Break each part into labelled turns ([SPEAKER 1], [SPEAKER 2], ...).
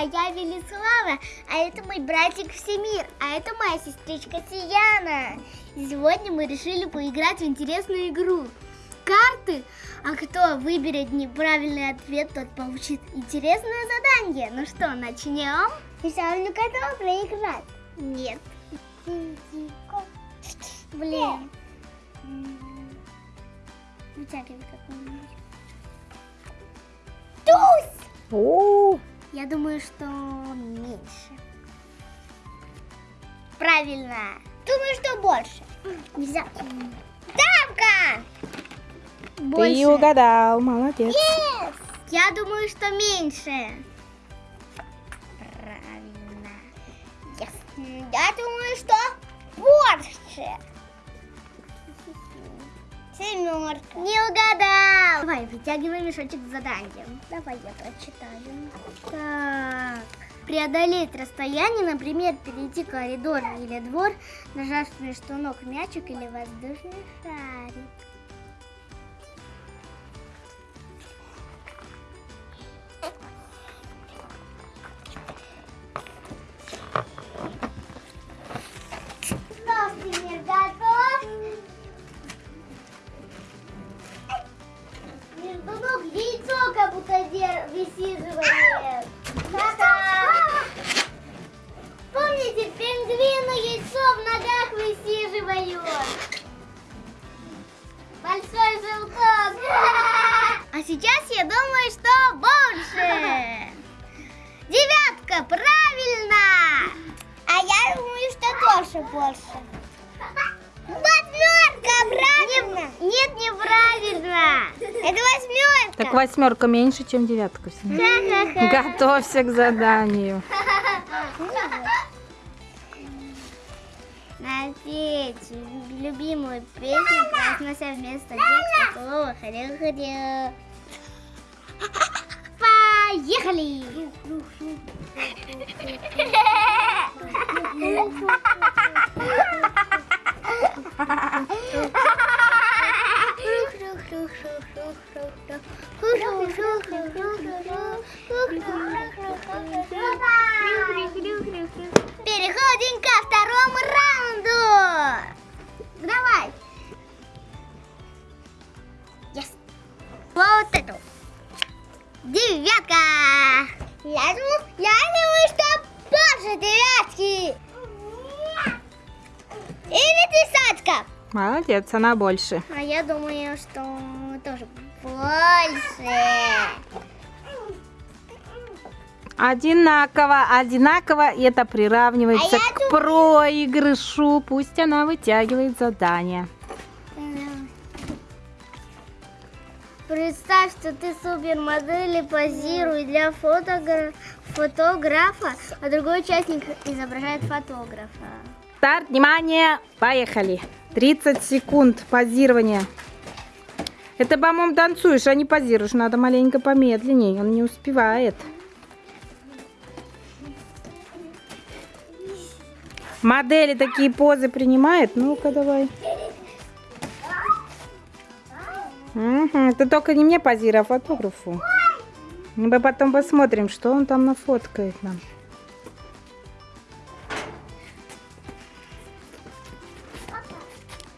[SPEAKER 1] я Велислава, а это мой братик Всемир, а это моя сестричка Сияна. Сегодня мы решили поиграть в интересную игру. Карты, а кто выберет неправильный ответ, тот получит интересное задание. Ну что, начнем? Сначала готова проиграть? Нет. Блин. Вытягивай какой-нибудь. Туз!
[SPEAKER 2] О,
[SPEAKER 1] Я думаю, что меньше. Правильно. Думаю, что больше. Нельзя. Дамка!
[SPEAKER 2] ты угадал, молодец.
[SPEAKER 1] Yes! Я думаю, что меньше. Правильно. Yes. Я думаю, что больше. Семерка. Не угадал. Давай, вытягивай мешочек с заданием. Давай я прочитаю. Так. Преодолеть расстояние, например, перейти коридор или двор, нажав между ног мячик или воздушный шарик. Пингвины яйцо в ногах высиживают. Большой желток. А сейчас я думаю, что больше. Девятка, правильно. А я думаю, что тоже больше. Восьмерка, правильно? Нет, неправильно. Это восьмерка.
[SPEAKER 2] Так восьмерка меньше, чем девятка. Готовься к заданию.
[SPEAKER 1] Напеть любимую песню, произнося вместо текста слово «Хрю-хрю». Поехали! Переходим
[SPEAKER 2] Молодец, она больше.
[SPEAKER 1] А я думаю, что тоже больше.
[SPEAKER 2] Одинаково, одинаково, и это приравнивается
[SPEAKER 1] А
[SPEAKER 2] к проигрышу. Пусть она вытягивает задание.
[SPEAKER 1] Представь, что ты супермодель и позируй для фотогра- фотографа, а другой участник изображает фотографа.
[SPEAKER 2] Старт, внимание, поехали. 30 секунд позирования. Это, по-моему, танцуешь, а не позируешь. Надо маленько помедленнее, он не успевает. Модели такие позы принимает? Ну-ка, давай. Мгм, Ты только не мне позируй, а фотографу. Мы потом посмотрим, что он там нафоткает нам.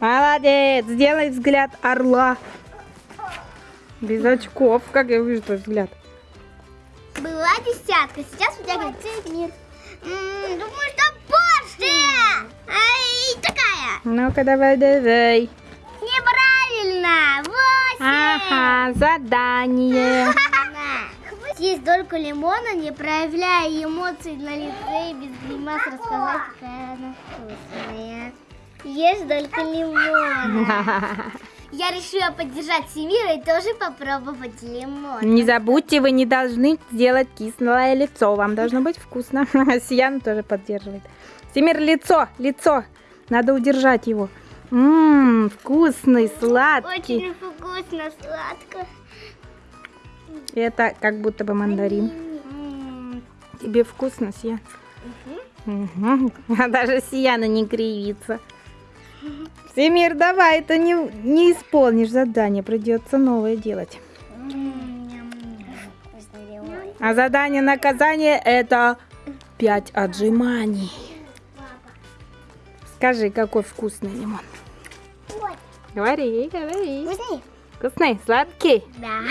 [SPEAKER 2] Молодец! Сделай взгляд орла. Без очков. Как я вижу твой взгляд?
[SPEAKER 1] Была десятка, сейчас вытягивается мир. М, Думаю, что больше. Ай, такая.
[SPEAKER 2] Ну-ка, давай, давай.
[SPEAKER 1] Неправильно. Восемь.
[SPEAKER 2] Ага, задание.
[SPEAKER 1] Съесть дольку лимона, не проявляя эмоций на лице и без гримас рассказать, какая она вкусная. Ешь дольку лимона. Я решила поддержать Семира и тоже попробовать лимон.
[SPEAKER 2] Не забудьте, вы не должны сделать кислое лицо. Вам должно быть вкусно. Сияна тоже поддерживает. Семир, лицо, лицо. Надо удержать его. Ммм, вкусный, сладкий.
[SPEAKER 1] Очень вкусно, сладко.
[SPEAKER 2] Это как будто бы мандарин.
[SPEAKER 1] М,
[SPEAKER 2] Тебе вкусно, Сиян? Мгм. А даже Сияна не кривится. Семир, давай, это не, не исполнишь задание, придется новое делать. А задание наказание это 5 отжиманий. Скажи, какой вкусный лимон.
[SPEAKER 1] Ой,
[SPEAKER 2] Говори, говори.
[SPEAKER 1] вкусный?
[SPEAKER 2] Вкусный, сладкий,
[SPEAKER 1] Да.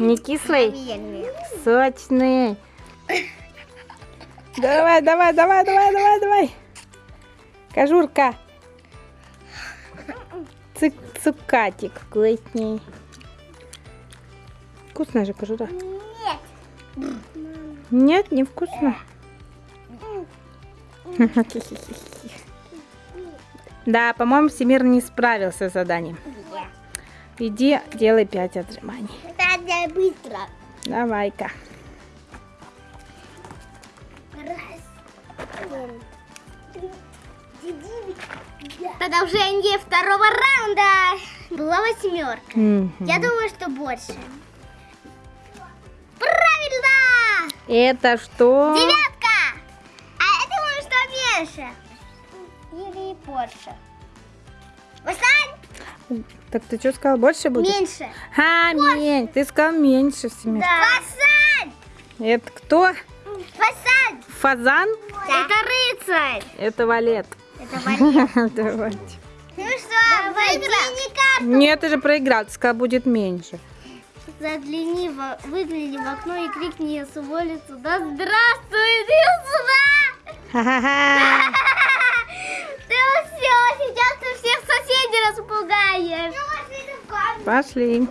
[SPEAKER 2] не кислый,
[SPEAKER 1] Наверное.
[SPEAKER 2] сочный. Давай, давай, давай, давай, давай, давай. Кожурка. Цик цукатик вкусней. Вкусная же кожура.
[SPEAKER 1] Нет.
[SPEAKER 2] Нет, не вкусно. Да, по-моему, Всемир не справился с заданием. Иди, делай 5 отжиманий.
[SPEAKER 1] Надо быстро.
[SPEAKER 2] Давай-ка.
[SPEAKER 1] Раз. Продолжение второго раунда. Была восьмерка.
[SPEAKER 2] Мгм.
[SPEAKER 1] Я думаю, что больше. Правильно!
[SPEAKER 2] Это что?
[SPEAKER 1] Девятка! А я думаю, что меньше. Или больше. Васань!
[SPEAKER 2] Так ты что сказал, больше будет?
[SPEAKER 1] Меньше.
[SPEAKER 2] А, меньше. Ты сказал меньше, Всемир.
[SPEAKER 1] Да. Васань!
[SPEAKER 2] Это кто?
[SPEAKER 1] Васань!
[SPEAKER 2] Фазан?
[SPEAKER 1] Это рыцарь!
[SPEAKER 2] Это валет. Давайте.
[SPEAKER 1] Ну что, выиграл?
[SPEAKER 2] Нет, ты же проиграл. Сказал, будет меньше.
[SPEAKER 1] Загляни, в, выгляни в окно и крикни с улицу. Да здравствуй!
[SPEAKER 2] Ха-ха-ха.
[SPEAKER 1] Ты все, сейчас ты всех соседей распугаешь.
[SPEAKER 2] Пошли.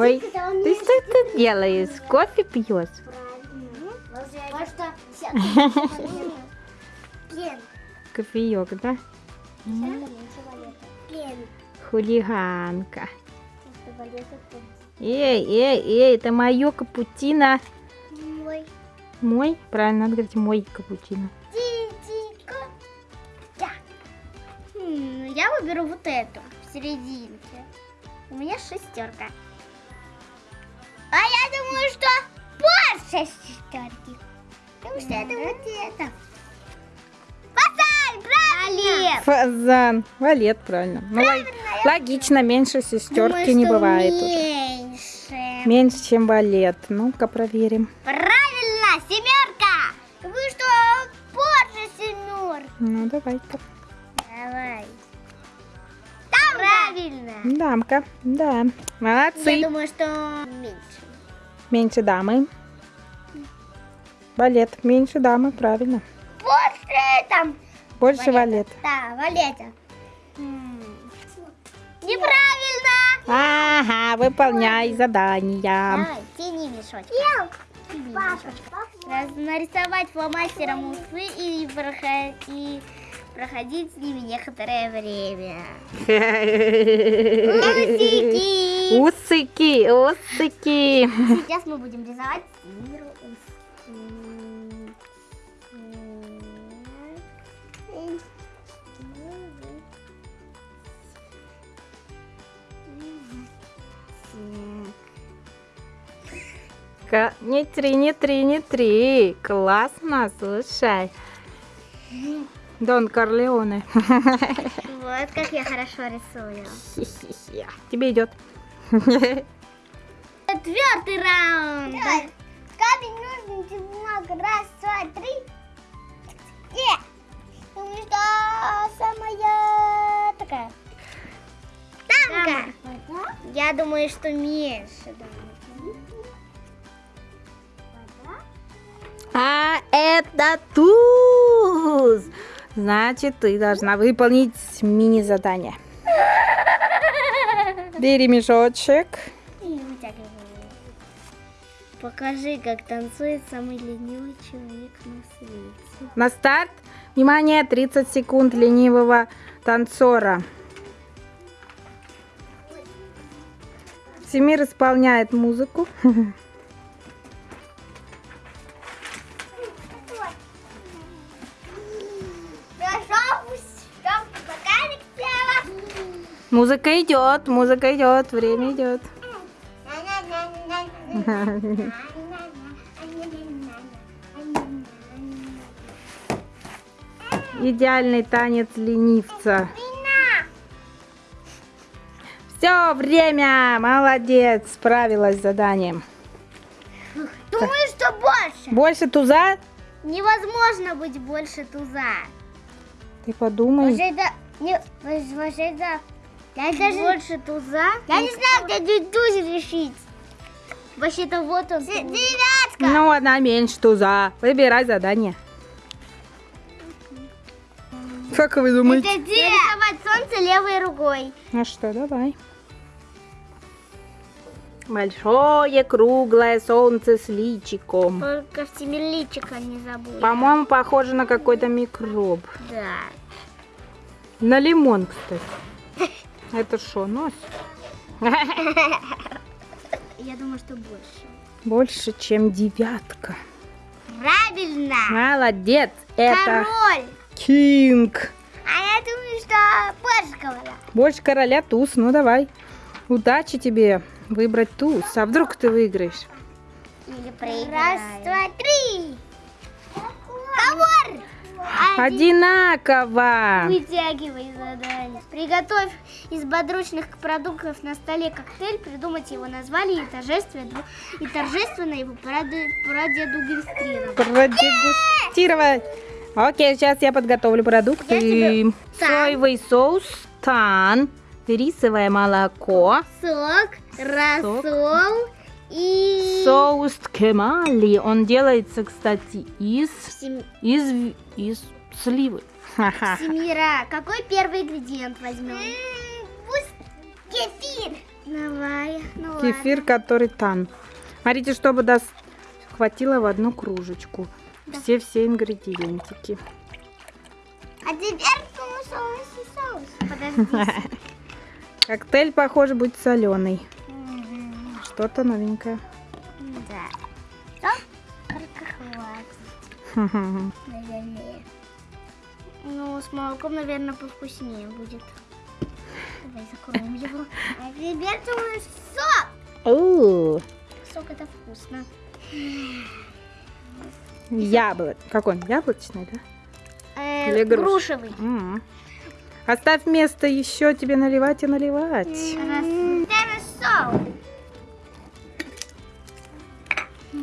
[SPEAKER 2] Ой, ты что ты делаешь? Кофе пьешь? Кофеек, да? Хулиганка. Эй, эй, эй, это мое капучино.
[SPEAKER 1] Мой
[SPEAKER 2] Мой? Правильно, надо говорить мой капучино.
[SPEAKER 1] Я выберу вот эту в серединке. У меня шестерка. А я думаю, что больше шестерки. Потому что это вот это. Пацан, правильно!
[SPEAKER 2] Фазан. Валет, правильно. Ну, лог- логично, меньше шестерки
[SPEAKER 1] Думаю,
[SPEAKER 2] не бывает уже.
[SPEAKER 1] Меньше.
[SPEAKER 2] Меньше, чем валет. Ну-ка, проверим.
[SPEAKER 1] Правильно, семерка. Вы что, больше семерки?
[SPEAKER 2] Ну, давай-ка.
[SPEAKER 1] Правильно.
[SPEAKER 2] Дамка, да. Молодцы.
[SPEAKER 1] Я думаю, что меньше.
[SPEAKER 2] Меньше дамы. Валет. Меньше дамы, правильно.
[SPEAKER 1] Больше там.
[SPEAKER 2] Больше валет.
[SPEAKER 1] Да, Валетя. М. Неправильно.
[SPEAKER 2] Ага, выполняй задания.
[SPEAKER 1] Давай, тяни мешочек. Нарисовать фломастером усы и, и проходить с ними некоторое время. Усики.
[SPEAKER 2] Усыки, усыки.
[SPEAKER 1] Сейчас мы будем рисовать миру
[SPEAKER 2] Ка- Не три, не три, не три. Классно, слушай. Дон Корлеоне.
[SPEAKER 1] Вот как я хорошо рисую.
[SPEAKER 2] Хи-хи-хи. Тебе идет.
[SPEAKER 1] Четвертый раунд. Камень, ножницы, бумага. Раз, два, три. Думаю, что самая такая. Дамка. Я думаю, что меньше.
[SPEAKER 2] А это туз. Значит, ты должна выполнить мини-задание. Бери мешочек.
[SPEAKER 1] Покажи, как танцует самый ленивый человек на свете.
[SPEAKER 2] На старт. Внимание, 30 секунд ленивого танцора. Семир исполняет музыку. Музыка идет, музыка идет, время идет. Идеальный танец ленивца. Все, время! Молодец, справилась с заданием.
[SPEAKER 1] Думаю, что больше.
[SPEAKER 2] Больше туза?
[SPEAKER 1] Невозможно быть больше туза.
[SPEAKER 2] Ты подумай.
[SPEAKER 1] Вообще это... Не, вообще это... Я даже... Больше туза? Я не знаю, где туз решить. Вообще-то вот он. Девятка.
[SPEAKER 2] Ну, одна меньше туза. Выбирай задание. Как вы думаете?
[SPEAKER 1] Это где? Нарисовать солнце левой рукой.
[SPEAKER 2] Ну что, давай. Большое круглое солнце с личиком.
[SPEAKER 1] Только семиличика не забудь.
[SPEAKER 2] По-моему, похоже на какой-то микроб.
[SPEAKER 1] Да.
[SPEAKER 2] На лимон, кстати. Это что, нос?
[SPEAKER 1] Я думаю, что больше.
[SPEAKER 2] Больше, чем девятка.
[SPEAKER 1] Правильно.
[SPEAKER 2] Молодец. Это
[SPEAKER 1] Король.
[SPEAKER 2] Кинг.
[SPEAKER 1] А я думаю, что больше короля.
[SPEAKER 2] Больше короля туз. Ну, давай. Удачи тебе выбрать туз. А вдруг ты выиграешь?
[SPEAKER 1] Или проиграешь. Раз, два, три. Ковар.
[SPEAKER 2] Одинаково.
[SPEAKER 1] Вытягивай задание. Приготовь из подручных продуктов на столе коктейль, придумать его название и торжественно, и торжественно его проде- продегустировать.
[SPEAKER 2] Продегустировать. Окей, сейчас я подготовлю продукты.
[SPEAKER 1] Я тебе-.
[SPEAKER 2] Соевый соус, тан, рисовое молоко,
[SPEAKER 1] Сок, рассол и...
[SPEAKER 2] соус кемали. Он делается, кстати, из,
[SPEAKER 1] Сем-
[SPEAKER 2] из, из сливы.
[SPEAKER 1] Семира, какой первый ингредиент возьмем? Пусть кефир. Давай, ну ладно.
[SPEAKER 2] Кефир, который тан. Смотрите, чтобы дос... хватило в одну кружечку. Все-все ингредиентики.
[SPEAKER 1] А теперь соус и соус. Подожди.
[SPEAKER 2] Коктейль, похоже, будет соленый. Что-то новенькое.
[SPEAKER 1] Да. Наверное. Ну, с молоком, наверное, повкуснее будет. Давай закроем его. А теперь думаю, сок.
[SPEAKER 2] О,
[SPEAKER 1] Сок это вкусно.
[SPEAKER 2] Яблок. Какой он? Яблочный, да?
[SPEAKER 1] Э,
[SPEAKER 2] Или груш-
[SPEAKER 1] грушевый.
[SPEAKER 2] М. Оставь место еще тебе наливать и наливать.
[SPEAKER 1] Хорошо. Все?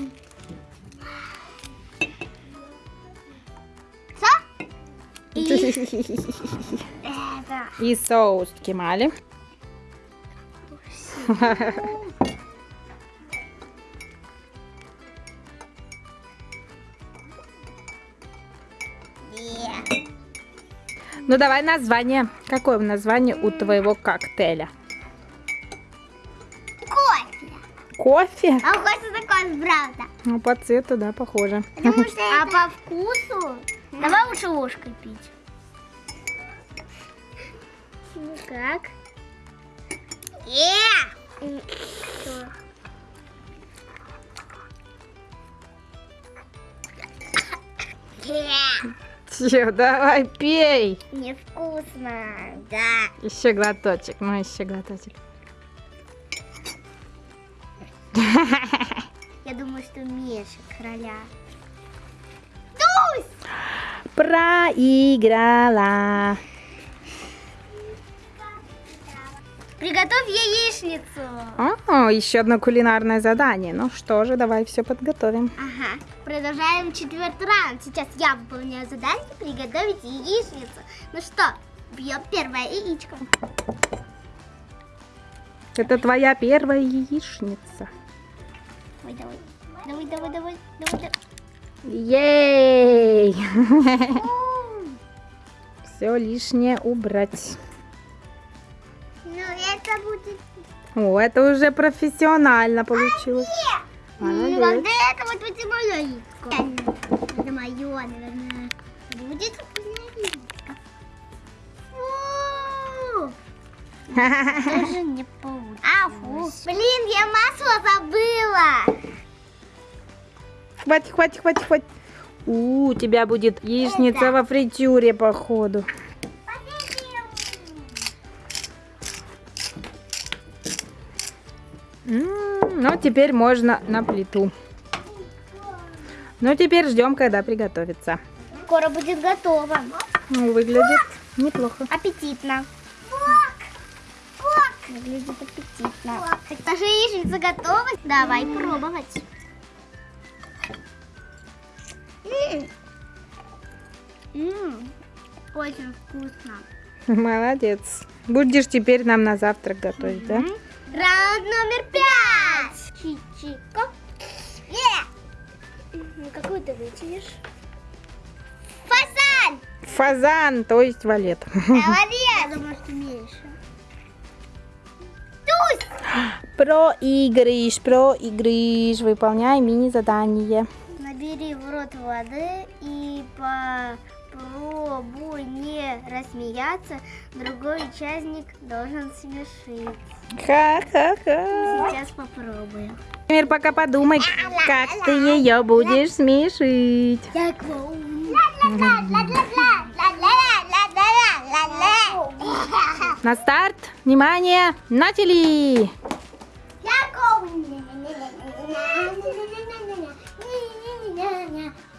[SPEAKER 2] И соус кемали. Ну давай название. Какое название у твоего коктейля?
[SPEAKER 1] Кофе.
[SPEAKER 2] Кофе?
[SPEAKER 1] А кофе такой, правда.
[SPEAKER 2] Ну, по цвету, да, похоже.
[SPEAKER 1] а по вкусу? Давай лучше ложкой пить. Ну как? Э! Что? Э,
[SPEAKER 2] Че, давай пей.
[SPEAKER 1] Невкусно, да.
[SPEAKER 2] Еще глоточек, ну еще глоточек.
[SPEAKER 1] Я думаю, что меньше короля.
[SPEAKER 2] Проиграла.
[SPEAKER 1] Приготовь яичницу.
[SPEAKER 2] О, еще одно кулинарное задание. Ну что же, давай все подготовим.
[SPEAKER 1] Ага. Продолжаем четвертый раунд. Сейчас я выполняю задание приготовить яичницу. Ну что, бьем первое яичко.
[SPEAKER 2] Это твоя первая яичница.
[SPEAKER 1] Давай. Давай, давай, давай, давай, давай.
[SPEAKER 2] Ей! Все лишнее убрать.
[SPEAKER 1] Ну, это будет...
[SPEAKER 2] О, это уже профессионально получилось.
[SPEAKER 1] Ну,
[SPEAKER 2] Молодец.
[SPEAKER 1] когда это вот будет мое яичко. Это мое, наверное. Будет! Тоже не получилось. А, фу. Блин, я масло забыла.
[SPEAKER 2] Хватит, хватит, хватит, хватит. У, у тебя будет яичница
[SPEAKER 1] Это.
[SPEAKER 2] во фритюре, походу. Ну, теперь можно на плиту. Ну, теперь ждем, когда приготовится.
[SPEAKER 1] Скоро будет готово.
[SPEAKER 2] Ну, выглядит неплохо.
[SPEAKER 1] Аппетитно. Выглядит аппетитно. Наша яичница готова. Давай пробовать. Очень вкусно.
[SPEAKER 2] Молодец. Будешь теперь нам на завтрак готовить, да?
[SPEAKER 1] Раунд номер пять. Чичика. Е! Ну, какую ты вытянешь? Фазан!
[SPEAKER 2] Фазан, то есть валет.
[SPEAKER 1] Молодец! Я думаю, что меньше.
[SPEAKER 2] Проигрыш, проигрыш. Выполняй мини-задание.
[SPEAKER 1] Набери в рот воды и попробуй не рассмеяться. Другой участник должен смешить.
[SPEAKER 2] Ха-ха-ха.
[SPEAKER 1] Сейчас попробуем.
[SPEAKER 2] Теперь пока подумай, как ты ее будешь смешить.
[SPEAKER 1] Я клоун.
[SPEAKER 2] На старт, внимание, начали!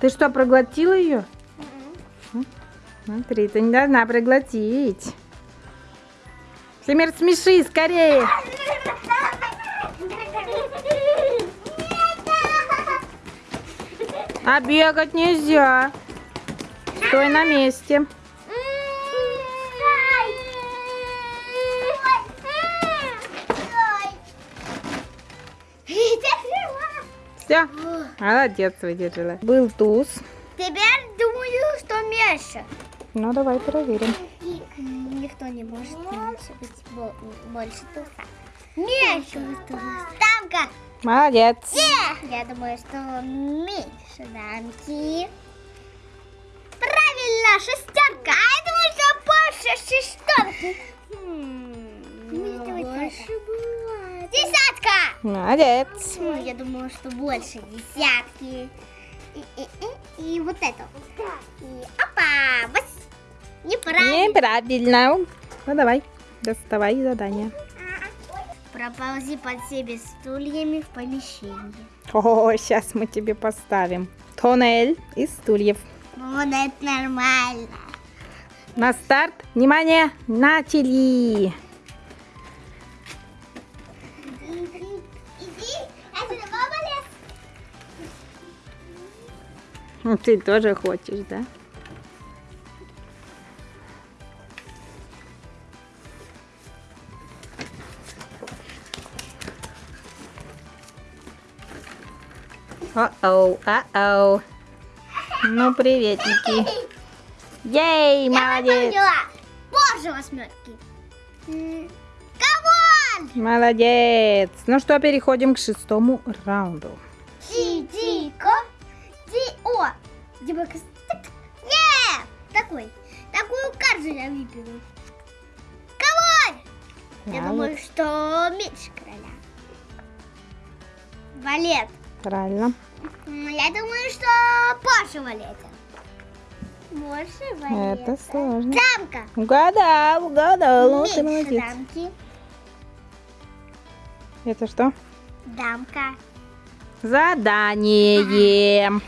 [SPEAKER 2] Ты что, проглотила ее? Смотри, ты не должна проглотить. Всемир, смеши скорее. А бегать нельзя. Стой на месте. Все, молодец, выдержала. Был туз.
[SPEAKER 1] Теперь думаю, что меньше.
[SPEAKER 2] Ну, давай проверим.
[SPEAKER 1] Никто не может меньше быть бо- больше туса. Меньше Дамка.
[SPEAKER 2] Молодец.
[SPEAKER 1] Я думаю, что меньше дамки. Правильно, шестерка. А я думаю, что больше шестерки. Больше бывает. Десятка.
[SPEAKER 2] Молодец.
[SPEAKER 1] Ну, я думаю, что больше десятки. И, и, и, и вот это. И опа! Бас. Неправильно.
[SPEAKER 2] Неправильно. Ну, давай, доставай задание.
[SPEAKER 1] Проползи под себе стульями в помещении.
[SPEAKER 2] О, сейчас мы тебе поставим тоннель из стульев.
[SPEAKER 1] Вот это нормально.
[SPEAKER 2] На старт, внимание, начали. Ты тоже хочешь, да? О-оу, а-оу. Ну, приветики. Ей, молодец.
[SPEAKER 1] Боже, восьмерки. Come on!
[SPEAKER 2] Молодец. Ну что, переходим к шестому раунду.
[SPEAKER 1] Дима, Не! Такой. Такую карту я выберу. Come on! Я думаю, что меньше короля. Валет.
[SPEAKER 2] Правильно.
[SPEAKER 1] Я думаю, что больше валета. Больше валета.
[SPEAKER 2] Это сложно.
[SPEAKER 1] Дамка.
[SPEAKER 2] Угадал, угадал. Ну, ты
[SPEAKER 1] Меньше
[SPEAKER 2] молодец.
[SPEAKER 1] дамки.
[SPEAKER 2] Это что?
[SPEAKER 1] Дамка.
[SPEAKER 2] Задание.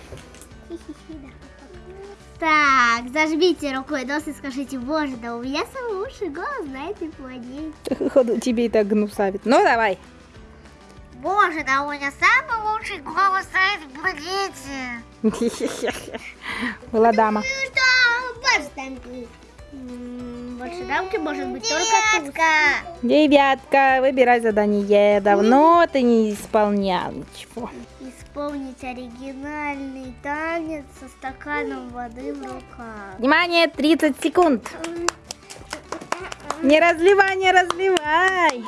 [SPEAKER 1] Так, зажмите рукой нос и скажите, боже, да у меня самый лучший голос на этой планете.
[SPEAKER 2] Ходу тебе и так гнусавит. Ну, давай.
[SPEAKER 1] Боже, да у меня самый лучший голос на этой планете.
[SPEAKER 2] Была дама.
[SPEAKER 1] Ну больше дамки. Может быть только туска.
[SPEAKER 2] Девятка, выбирай задание. Давно ты не исполнял ничего.
[SPEAKER 1] Исполнить оригинальный танец со стаканом воды в руках.
[SPEAKER 2] Внимание, 30 секунд. Не разливай, не разливай.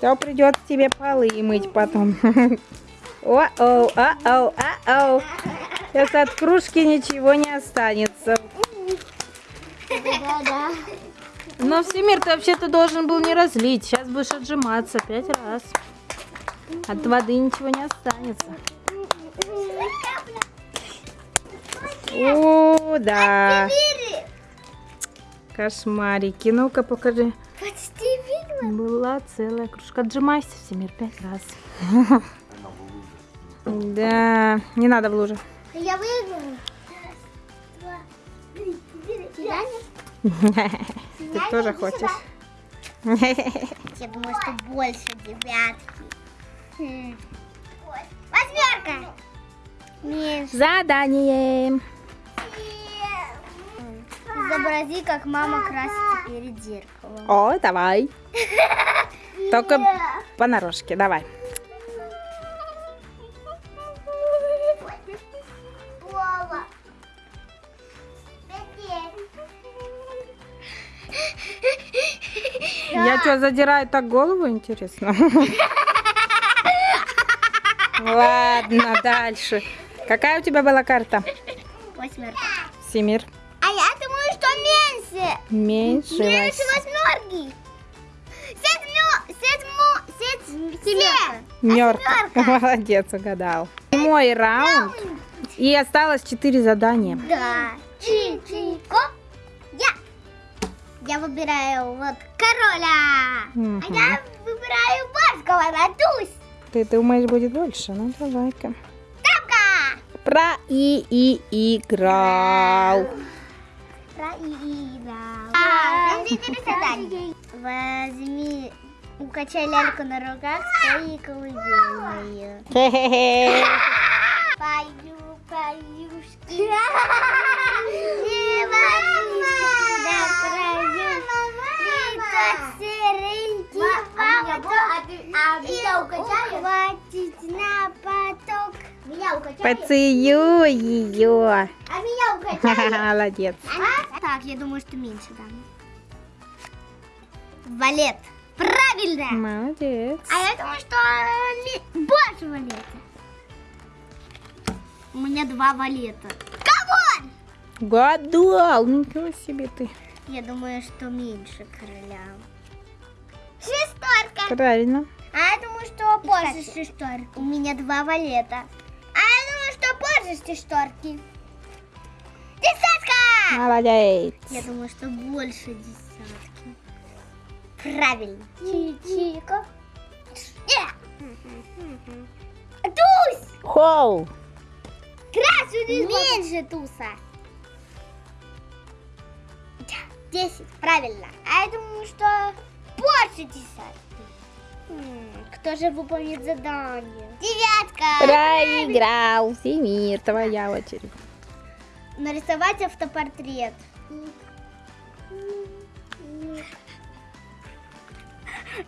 [SPEAKER 2] То придется тебе полы мыть потом. О-оу, о-оу, о-оу. Сейчас от кружки ничего не останется.
[SPEAKER 1] Да-да.
[SPEAKER 2] Но Всемир, ты вообще-то должен был не разлить. Сейчас будешь отжиматься пять раз. От воды ничего не останется. О, да. Кошмарики. Ну-ка, покажи.
[SPEAKER 1] Почти видно.
[SPEAKER 2] Была целая кружка. Отжимайся, Всемир, пять раз. Да, не надо в луже.
[SPEAKER 1] Я. Сияние?
[SPEAKER 2] Ты тоже хочешь?
[SPEAKER 1] Я думаю, что больше девятки. Восьмерка.
[SPEAKER 2] Задание.
[SPEAKER 1] Изобрази, как мама красится перед зеркалом.
[SPEAKER 2] О, давай. Только понарошке, давай. Я что, задираю так голову, интересно? Ладно, дальше. Какая у тебя была карта?
[SPEAKER 1] Восьмерка.
[SPEAKER 2] Семир.
[SPEAKER 1] А я думаю, что меньше.
[SPEAKER 2] Меньше.
[SPEAKER 1] Меньше восьмерки. Седьмё, седьмё, седь, семерка. Восьмерка.
[SPEAKER 2] Молодец, угадал. Мой раунд. И осталось четыре задания.
[SPEAKER 1] Да. Чи-чи-ко. Я. Я выбираю вот короля.
[SPEAKER 2] Мгм.
[SPEAKER 1] А я выбираю барского, надусь.
[SPEAKER 2] Ты думаешь, будет больше? Ну, давай-ка. Про и и играл.
[SPEAKER 1] Проиграл. А, четыре задания. Возьми, укачай ляльку на руках своей колыбельной. Пою, поюшки. Не возьми, да прою. Ты как серенький поводок. И хватит на поток. Меня укачали?
[SPEAKER 2] Поцелуй ее.
[SPEAKER 1] А меня укачали?
[SPEAKER 2] Молодец.
[SPEAKER 1] Так, я думаю, что меньше дам. Валет. Правильно.
[SPEAKER 2] Молодец.
[SPEAKER 1] А я думаю, что э, больше валета. У меня два валета. Кого?
[SPEAKER 2] Гадал. Ничего себе ты.
[SPEAKER 1] Я думаю, что меньше короля. Шестерка.
[SPEAKER 2] Правильно.
[SPEAKER 1] А я думаю, что позже шестерки. У меня два валета. А я думаю, что позже шестерки. Десятка.
[SPEAKER 2] Молодец.
[SPEAKER 1] Я думаю, что больше десятки. Правильно. Чичика. Тусь!
[SPEAKER 2] Хоу.
[SPEAKER 1] Красный Меньше туса. Десять. Правильно. А я думаю, что больше десятки. М, Кто же выполнит задание? Девятка.
[SPEAKER 2] Проиграл. Семир, твоя очередь.
[SPEAKER 1] Нарисовать автопортрет.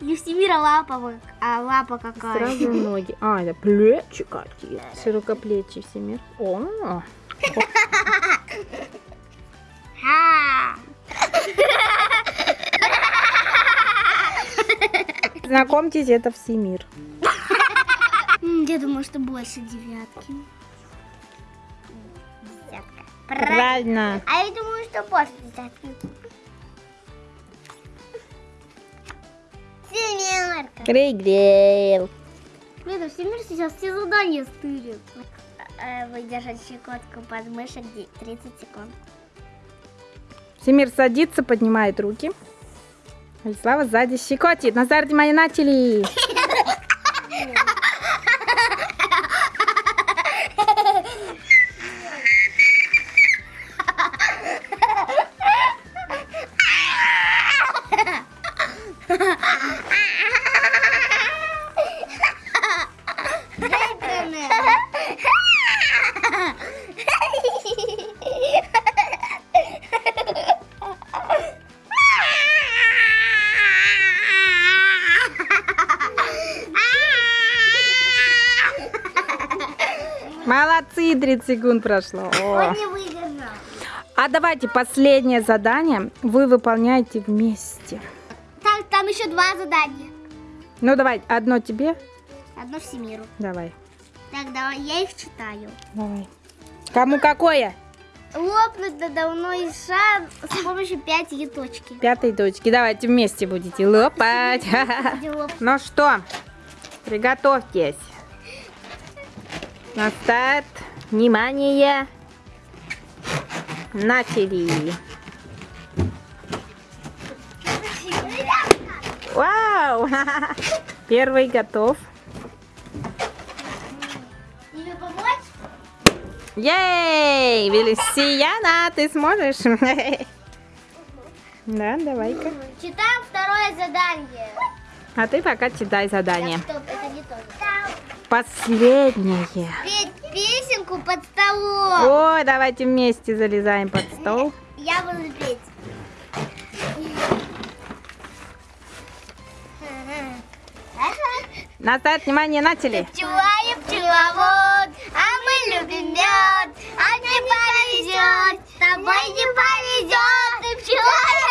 [SPEAKER 1] Евсемира лапа, а лапа какая?
[SPEAKER 2] Сразу ноги. А, это плечи какие. Широкоплечий Семир. О,
[SPEAKER 1] Ха!
[SPEAKER 2] Знакомьтесь, это Всемир.
[SPEAKER 1] Я думаю, что больше девятки. Десятка. Правильно. А я думаю, что больше десятки. Семерка.
[SPEAKER 2] Проиграл.
[SPEAKER 1] Блин, Всемир сейчас все задания стырит. Выдержать щекотку подмышек де- 30 секунд.
[SPEAKER 2] Семир садится, поднимает руки. Алислава сзади щекотит. Назар, внимание, Молодцы, 30 секунд прошло. О.
[SPEAKER 1] Он не выиграл.
[SPEAKER 2] А давайте последнее задание вы выполняете вместе.
[SPEAKER 1] Так, там еще два задания.
[SPEAKER 2] Ну давай, одно тебе.
[SPEAKER 1] Одно Всемиру.
[SPEAKER 2] Давай,
[SPEAKER 1] Так, давай, я их читаю.
[SPEAKER 2] давай. Кому какое?
[SPEAKER 1] Лопнуть надувной шар с помощью пяти точки.
[SPEAKER 2] Пятой точки. Давайте вместе будете лопать. Ну что, приготовьтесь. На старт. Внимание. Начали. Вау! Первый готов. Ей! Велисияна, ты сможешь? Да, давай-ка.
[SPEAKER 1] Читаем второе задание.
[SPEAKER 2] А ты пока читай задание.
[SPEAKER 1] Так, стоп, это не то.
[SPEAKER 2] Последнее.
[SPEAKER 1] Петь песенку под столом.
[SPEAKER 2] Ой, давайте вместе залезаем под стол.
[SPEAKER 1] Я буду петь.
[SPEAKER 2] Настать внимание на теле.
[SPEAKER 1] Пчела и пчеловод, а мы любим мед, а не повезет, тобой не повезет, ты пчела